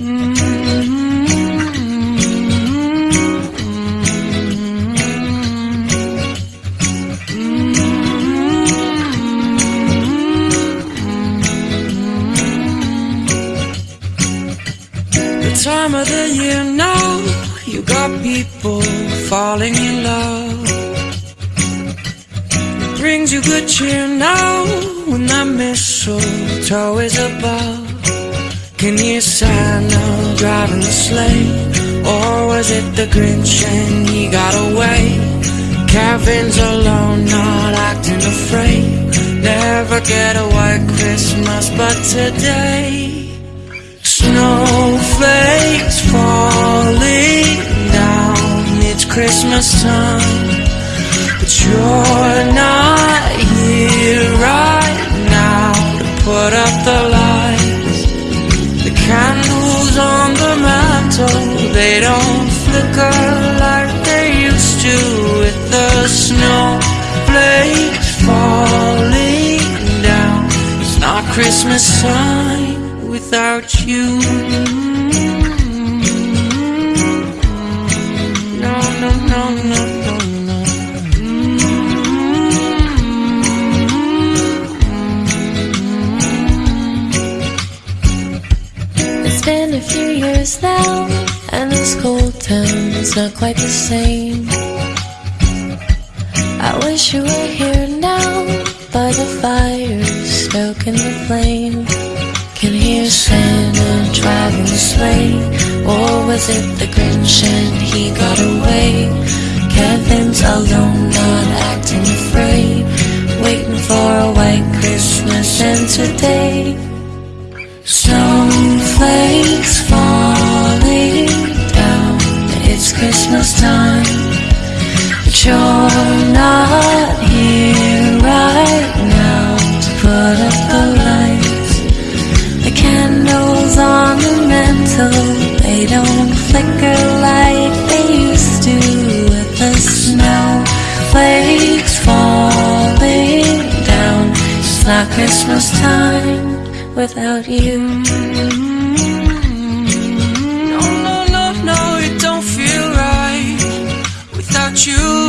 Time of the year now, you got people falling in love. It brings you good cheer now when that mistletoe is above. Can you sign Santa driving the sleigh? Or was it the Grinch and he got away? Kevin's alone, not acting afraid. Never get a white Christmas, but today. Snowflakes falling down, it's Christmas time. But you're they don't flicker like they used to with the snowflakes falling down. It's not Christmas time without you. No, no, no, no, no, no. It's been a few years now, this cold town's not quite the same. I wish you were here now, by the fire, stoking the flame. Can hear Santa driving the sleigh, or was it the Grinch and he got away? Kevin's alone, not Christmas time without you. No, no, no, no, it don't feel right without you.